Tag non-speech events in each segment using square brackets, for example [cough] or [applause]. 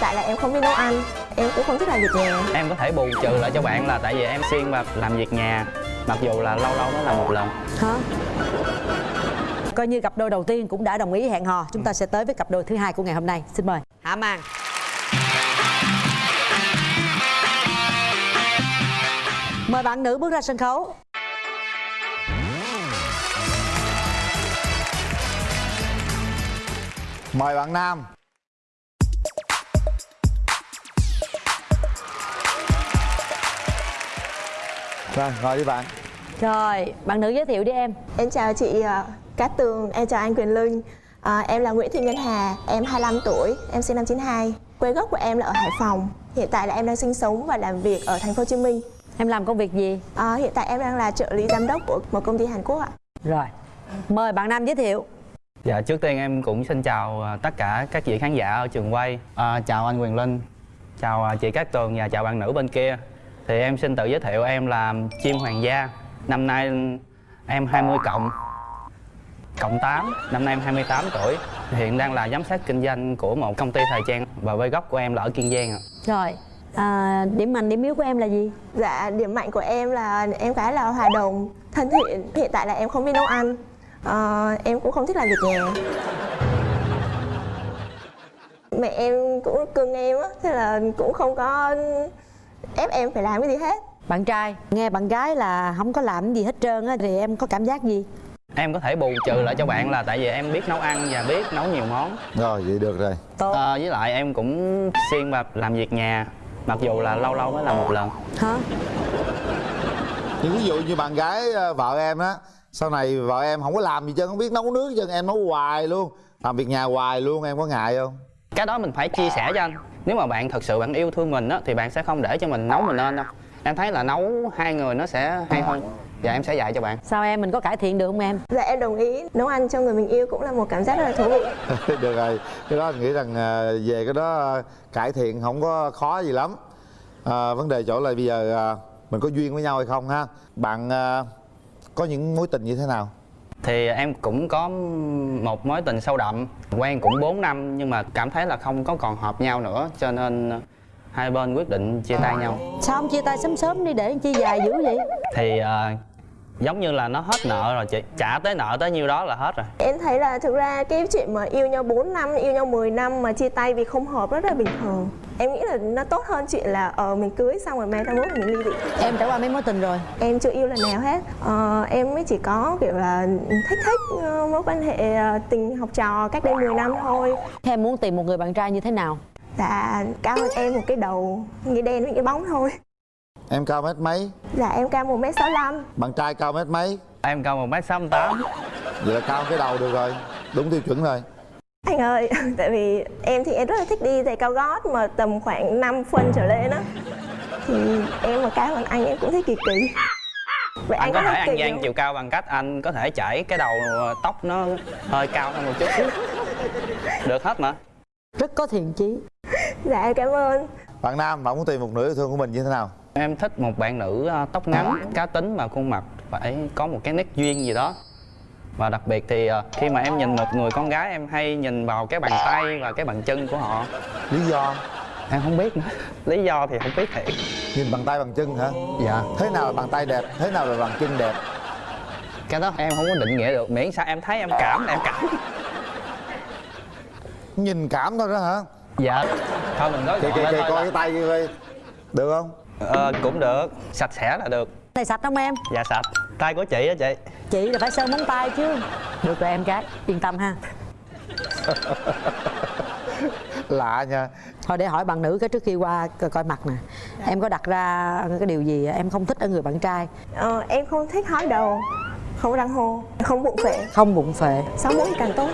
tại là em không biết nấu ăn em cũng không thích làm việc nhà. Em có thể bù trừ lại cho bạn là tại vì em xuyên và làm việc nhà mặc dù là lâu lâu mới làm một lần. Hả? Coi như cặp đôi đầu tiên cũng đã đồng ý hẹn hò. Chúng ta sẽ tới với cặp đôi thứ hai của ngày hôm nay. Xin mời. Hạ màn. Mời bạn nữ bước ra sân khấu. Mời bạn Nam Rồi, ngồi đi bạn rồi bạn nữ giới thiệu đi em em chào chị uh, Cát Tường em chào anh Quyền Linh À, em là Nguyễn Thị Ngân Hà, em 25 tuổi, em sinh năm 92. Quê gốc của em là ở Hải Phòng. Hiện tại là em đang sinh sống và làm việc ở thành phố Hồ Chí Minh. em làm công việc gì À, hiện tại em đang là trợ lý giám đốc của một công ty Hàn Quốc ạ. rồi mời bạn nam giới thiệu dạ trước tiên em cũng xin chào à, tất cả các vị khán giả ở trường quay à, chào anh Quyền Linh chào à, chị Cát Tường và chào bạn nữ bên kia thì em xin tự giới thiệu em là chim hoàng gia năm nay em 20 cộng cộng 8 năm nay em 28 tuổi hiện đang là giám sát kinh doanh của một công ty thời trang và quê gốc của em là ở Kiên Giang ạ rồi à, điểm mạnh điểm yếu của em là gì Dạ, điểm mạnh của em là em khá là hòa đồng, thân thiện. Hiện tại là em không biết nấu ăn. Ờ, em cũng không thích làm việc nhà. Mẹ em cũng cưng em á, thế là cũng không có ép em phải làm cái gì hết. bạn trai nghe bạn gái là không có làm gì hết trơn á thì em có cảm giác gì? Em có thể bù trừ lại cho bạn là tại vì em biết nấu ăn và biết nấu nhiều món. Rồi, vậy được rồi. Tốt. Ờ, với lại em cũng xuyên và làm việc nhà mặc dù là lâu lâu mới làm một lần. Hả? Nhưng ví dụ như bạn gái ờ, vợ em á Sau này vợ em không có làm gì chứ không biết nấu nước chứ em nấu hoài luôn. Làm việc nhà hoài luôn, em có ngại không? Cái đó mình phải chia sẻ cho anh. Nếu mà bạn thật sự bạn yêu thương mình á thì bạn sẽ không để cho mình nấu mình lên đâu. Em thấy là nấu hai người nó sẽ hay hơn. Và em sẽ dạy cho bạn. Sao em? Mình có cải thiện được không em? Dạ em đồng ý, nấu ăn cho người mình yêu cũng là một cảm giác rất là thú vị. [laughs] được rồi. Cái đó anh nghĩ rằng ờ, về cái đó ờ, cải thiện không có khó gì lắm. À, vấn đề chỗ là bây giờ ờ, mình có duyên với nhau hay không ha? Bạn có những mối tình như thế nào thì em cũng có một mối tình sâu đậm quen cũng 4 năm nhưng mà cảm thấy là không có còn hợp nhau nữa cho nên hai bên quyết định chia tay nhau. Sao không chia tay sớm sớm đi để chi dài dữ vậy? Thì ờ, giống như là nó hết nợ rồi chị. Trả tới nợ tới nhiêu đó là hết rồi. Em thấy là thực ra cái chuyện mà yêu nhau 4 năm, yêu nhau 10 năm mà chia tay vì không hợp rất là bình thường. Em nghĩ là nó tốt hơn chuyện là ờ mình cưới xong rồi mang ra mốt mình ly dị. em trải qua mấy mối tình rồi Em chưa yêu lần nào hết. Ờ, em mới chỉ có kiểu là thích thích ờ, mối quan hệ ờ, tình học trò cách đây 10 năm thôi. Thế em muốn tìm một người bạn trai như thế nào Dạ cao hơn em một cái đầu nghĩa đen với nghĩa bóng thôi. em cao mét mấy Dạ em cao 1m65 bạn trai cao mét mấy em cao một m sáu tám vậy là cao cái đầu được rồi đúng tiêu chuẩn rồi Anh ơi, [laughs] tại vì em thì em rất là thích đi giày cao gót mà tầm khoảng 5 phân trở lên á. Thì em mà cao hơn anh em cũng thấy kỳ kỳ. Vậy anh có thể ăn gian chiều cao bằng cách anh có thể chảy cái đầu ờ, tóc nó hơi cao hơn một chút. [laughs] Được hết mà. Rất có thiện chí. [laughs] Dạ em cảm ơn. Bạn nam bạn muốn tìm một nửa yêu thương của mình như thế nào? Em thích một bạn nữ ờ, tóc ngắn cá tính mà khuôn mặt phải có một cái nét duyên gì đó và đặc biệt thì ờ, khi mà em nhìn một người con gái em hay nhìn vào cái bàn tay và cái bàn chân của họ. Lý do? Em không biết nữa. Lý do thì không biết thiệt. Nhìn bằng tay bằng chân hả? Dạ. Thế nào là bàn tay đẹp? Thế nào là bàn chân đẹp? Cái đó em không có định nghĩa được. Miễn sao em thấy em cảm là em cảm. Nhìn cảm thôi đó hả? Dạ. Thôi mình nói kìa thôi coi là- cái tay kia coi. Được không? Ờ, cũng được. Sạch sẽ là được. Tay sạch không em? Dạ sạch tay của chị á chị? Chị là phải sơn móng tay chứ. Được rồi em gái. Yên tâm ha. Lạ nha. Thôi để hỏi bạn nữ cái trước khi qua coi, coi mặt nè. Em có đặt ra cái điều gì em không thích ở người bạn trai. Ờ, Em không thích hói đầu Không răng hô. Không bụng phệ. Không bụng phệ. Sáu mũi càng tốt.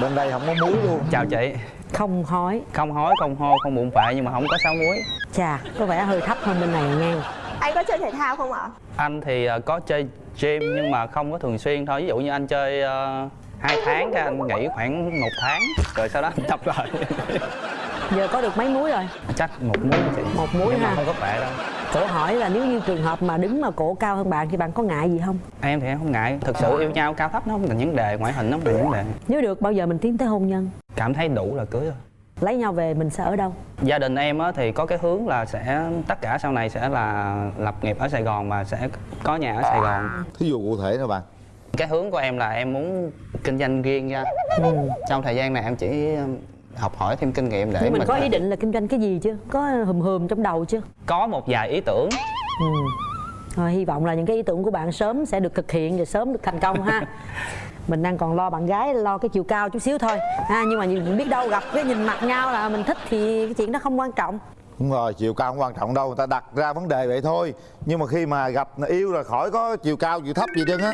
Bên đây không có muối luôn. Chào chị. Không hói. Không hói không hô không bụng phệ nhưng mà không có sáu muối. Chà có vẻ hơi thấp hơn bên này nha Anh có chơi thể thao không ạ? anh thì ờ, có chơi gym nhưng mà không có thường xuyên thôi. Ví dụ như anh chơi ờ, hai tháng cái anh nghỉ khoảng một tháng rồi sau đó anh tập lại. Giờ có được mấy muối rồi? Chắc một muối chị. Một muối nhưng mà ha. không có phệ đâu. Cổ hỏi là nếu như trường hợp mà đứng mà cổ cao hơn bạn thì bạn có ngại gì không? Em thì em không ngại. Thực sự yêu nhau cao thấp nó không là vấn đề ngoại hình nó không là vấn đề. Nếu được bao giờ mình tiến tới hôn nhân? Cảm thấy đủ là cưới rồi lấy nhau về mình sẽ ở đâu? Gia đình em á thì có cái hướng là sẽ tất cả sau này sẽ là lập nghiệp ở sài gòn và sẽ có nhà ở sài gòn. Thí dụ cụ thể nè bạn. Cái hướng của em là em muốn kinh doanh riêng ra trong thời gian này em chỉ học hỏi thêm kinh nghiệm để nhưng mình có ý định là kinh doanh cái gì chưa có hùm hùm trong đầu chưa có một vài ý tưởng. Ừ. Rồi, hy vọng là những cái ý tưởng của bạn sớm sẽ được thực hiện và sớm được thành công ha [laughs] mình đang còn lo bạn gái lo cái chiều cao chút xíu thôi. Ha nhưng mà nhìn biết đâu gặp cái nhìn mặt nhau là mình thích thì cái chuyện đó không quan trọng. Đúng rồi chiều cao không quan trọng đâu người ta đặt ra vấn đề vậy thôi. Nhưng mà khi mà gặp yêu là khỏi có chiều cao chiều thấp gì trơn á.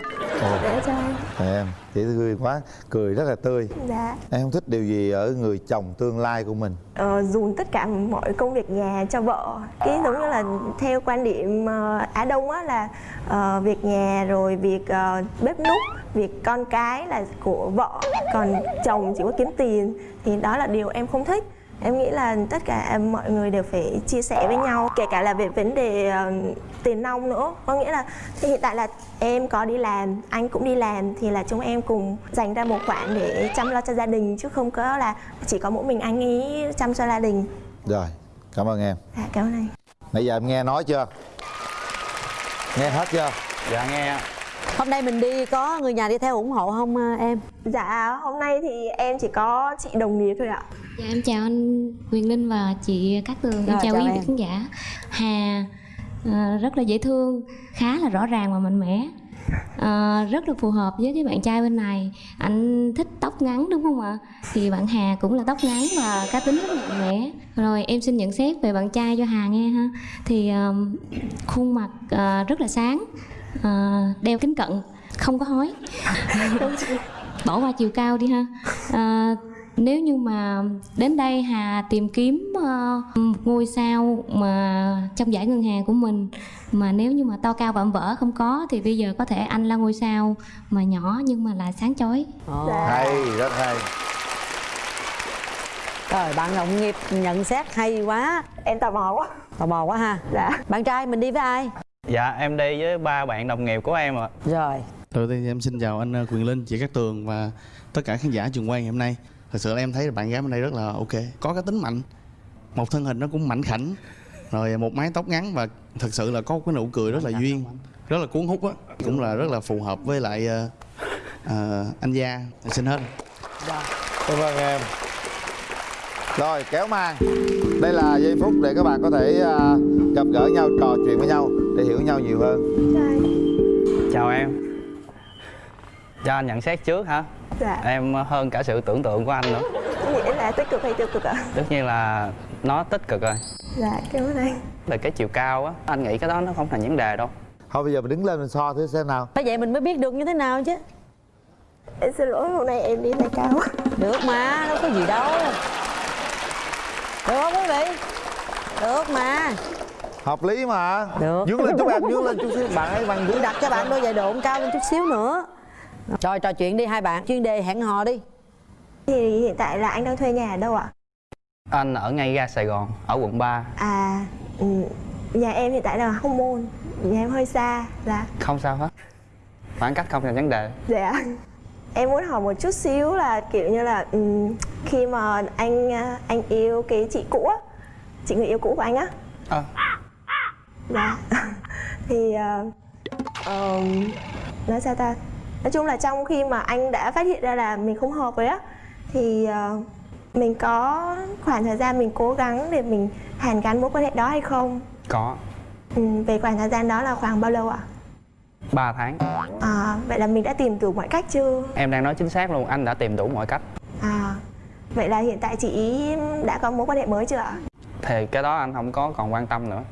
Để cho em em chị tươi quá cười rất là tươi. Dạ. Em không thích điều gì ở người chồng tương lai của mình. Ờ, dùn tất cả mọi công việc nhà cho vợ. Cái giống như là theo quan điểm uh, á đông á là uh, việc nhà rồi việc uh, bếp núc việc con cái là của vợ còn chồng chỉ có kiếm tiền thì đó là điều em không thích em nghĩ là tất cả mọi người đều phải chia sẻ với nhau kể cả là về vấn đề uh, tiền nong nữa. Có nghĩa là thì hiện tại là em có đi làm anh cũng đi làm thì là chúng em cùng dành ra một khoản để chăm lo cho gia đình chứ không có là chỉ có mỗi mình anh ấy chăm cho gia đình. Rồi cảm ơn em. Dạ cảm ơn anh. Nãy giờ em nghe nói chưa? Nghe hết chưa? Dạ nghe. Hôm nay mình đi có người nhà đi theo ủng hộ không à, em? Dạ hôm nay thì em chỉ có chị đồng nghiệp thôi ạ Dạ em chào anh Quyền Linh và chị Cát Tường. Em Rồi, chào chào quý em. vị khán giả. Hà à, rất là dễ thương, khá là rõ ràng và mạnh mẽ. À, rất là phù hợp với cái bạn trai bên này. Anh thích tóc ngắn đúng không ạ? Thì bạn Hà cũng là tóc ngắn và cá tính rất mạnh mẽ. Rồi em xin nhận xét về bạn trai cho Hà nghe ha. Thì à, khuôn mặt à, rất là sáng, à, đeo kính cận, không có hói. [laughs] bỏ qua chiều cao đi ha à, nếu như mà đến đây Hà tìm kiếm uh, một ngôi sao mà trong giải ngân hàng của mình mà nếu như mà to cao vạm vỡ không có thì bây giờ có thể anh là ngôi sao mà nhỏ nhưng mà lại sáng chói. Dạ. hay rất hay. Rồi bạn đồng nghiệp nhận xét hay quá. Em tò mò quá. Tò mò quá ha. Dạ. Bạn trai mình đi với ai? Dạ em đi với ba bạn đồng nghiệp của em ạ. Rồi. Đầu tiên thì em xin chào anh ờ, Quyền Linh, chị Cát Tường và tất cả khán giả trường quay ngày hôm nay Thật sự là em thấy là bạn gái bên đây rất là ok. Có cái tính mạnh. Một thân hình nó cũng mảnh khảnh. Rồi một mái tóc ngắn và thật sự là có cái nụ cười rất là duyên. Rất là cuốn hút á. Cũng là rất là phù hợp với lại ờ, ờ, anh Gia. Em Xin hết. Cảm ơn em. Rồi kéo màn đây là giây phút để các bạn có thể à, gặp gỡ nhau trò chuyện với nhau để hiểu nhau nhiều hơn. Chào em. Cho anh nhận xét trước hả dạ. Em hơn cả sự tưởng tượng của anh nữa. Nghĩa là tích cực hay tiêu cực ạ? Tất nhiên là nó tích cực rồi. Dạ cảm ơn anh. Về cái chiều cao á anh nghĩ cái đó nó không thành vấn đề đâu. Thôi bây giờ mình đứng lên mình so thử xem nào. Phải vậy mình mới biết được như thế nào chứ. Em xin lỗi hôm nay em đi tay cao quá. Được mà đâu có gì đâu. Được không quý vị? Được mà. Hợp lý mà. Được. dướng lên chút em dướng lên chút xíu. Bạn ấy bằng dướng đặt cho bạn đôi giày độn cao lên chút xíu nữa rồi trò chuyện đi hai bạn. Chuyên đề hẹn hò đi. Thì hiện tại là anh đang thuê nhà ở đâu ạ? Anh ở ngay ga sài gòn ở quận 3 à ừ, nhà em hiện tại là hóc môn nhà em hơi xa dạ. Không sao hết. Khoảng cách không thành vấn đề. Dạ. Em muốn hỏi một chút xíu là kiểu như là ừm, khi mà anh à, anh yêu cái chị cũ á chị người yêu cũ của anh á. Ờ. dạ. [laughs] Thì ờ, ờm, nói sao ta nói chung là trong khi mà anh đã phát hiện ra là mình không hợp với á thì ờ, mình có khoảng thời gian mình cố gắng để mình hàn gắn mối quan hệ đó hay không? Có. Ừm, về khoảng thời gian đó là khoảng bao lâu ạ? 3 tháng. À, vậy là mình đã tìm đủ mọi cách chưa? Em đang nói chính xác luôn anh đã tìm đủ mọi cách. À, vậy là hiện tại chị đã có mối quan hệ mới chưa ạ? thì cái đó anh không có còn quan tâm nữa.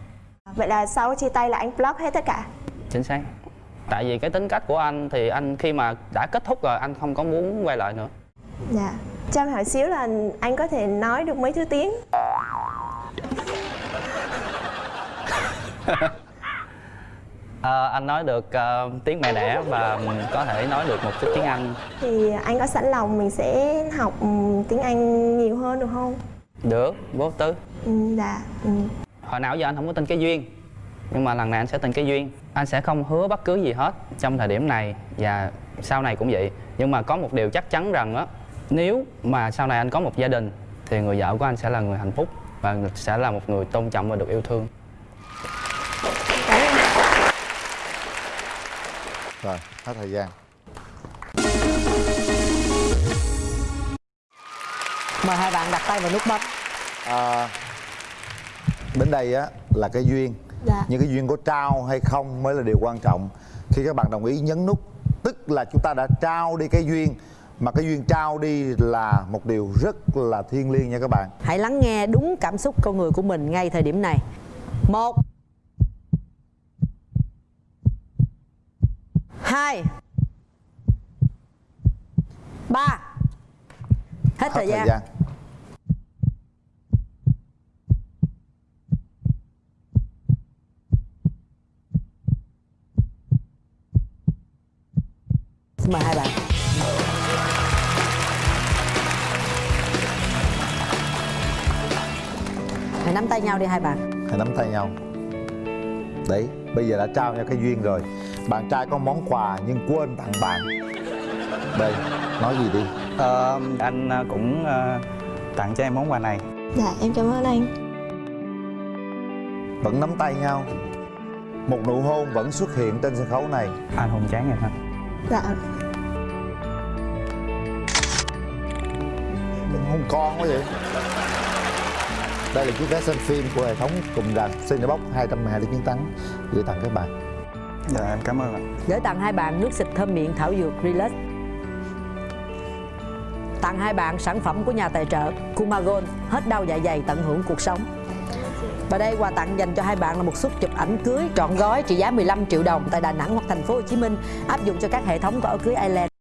Vậy là sau chia tay là anh block hết tất cả? Chính xác tại vì cái tính cách của anh thì anh khi mà đã kết thúc rồi anh không có muốn quay lại nữa Dạ Cho em hỏi xíu là anh có thể nói được mấy thứ tiếng? [laughs] Ờ, anh nói được ờ, tiếng mẹ đẻ và có thể nói được một chút tiếng anh Thì anh có sẵn lòng mình sẽ học ừm, tiếng Anh nhiều hơn được không? được vô tư Ừ, dạ ừ. hồi nào giờ anh không có tin cái duyên nhưng mà lần này anh sẽ tin cái duyên. Anh sẽ không hứa bất cứ gì hết trong thời điểm này và sau này cũng vậy. Nhưng mà có một điều chắc chắn rằng á nếu mà sau này anh có một gia đình thì người vợ của anh sẽ là người hạnh phúc và sẽ là một người tôn trọng và được yêu thương. Rồi hết thời gian. Mời hai bạn đặt tay vào nút bấm. À, đến đây á là cái duyên Dạ. nhưng cái duyên có trao hay không mới là điều quan trọng. Khi các bạn đồng ý nhấn nút tức là chúng ta đã trao đi cái duyên mà cái duyên trao đi là một điều rất là thiêng liêng nha các bạn. Hãy lắng nghe đúng cảm xúc con người của mình ngay thời điểm này. Một hai ba. Hết, thời gian, xin hai bạn. Hãy nắm tay nhau. Đấy bây giờ đã trao nhau cái duyên rồi. Bạn trai có món quà nhưng quên tặng bạn. Đây nói gì đi. Ờ, anh ờ, cũng ờ, tặng cho em món quà này. Dạ em cảm ơn anh. Vẫn nắm tay nhau. Một nụ hôn vẫn xuất hiện trên sân khấu này. Anh hôn chán em ha dạ. Đừng hôn con quá vậy đây là chiếc vé xem phim của hệ thống cùng rạp Cinebox 212 chiến thắng. Gửi tặng các bạn. Dạ em cảm ơn ạ. Gửi tặng hai bạn nước xịt thơm miệng thảo dược Relax. Tặng hai bạn sản phẩm của nhà tài trợ Kumagon hết đau dạ dày tận hưởng cuộc sống. Và đây quà tặng dành cho hai bạn là một suất chụp ảnh cưới trọn gói trị giá 15 triệu đồng tại Đà Nẵng hoặc thành phố Hồ Chí Minh áp dụng cho các hệ thống của áo cưới Island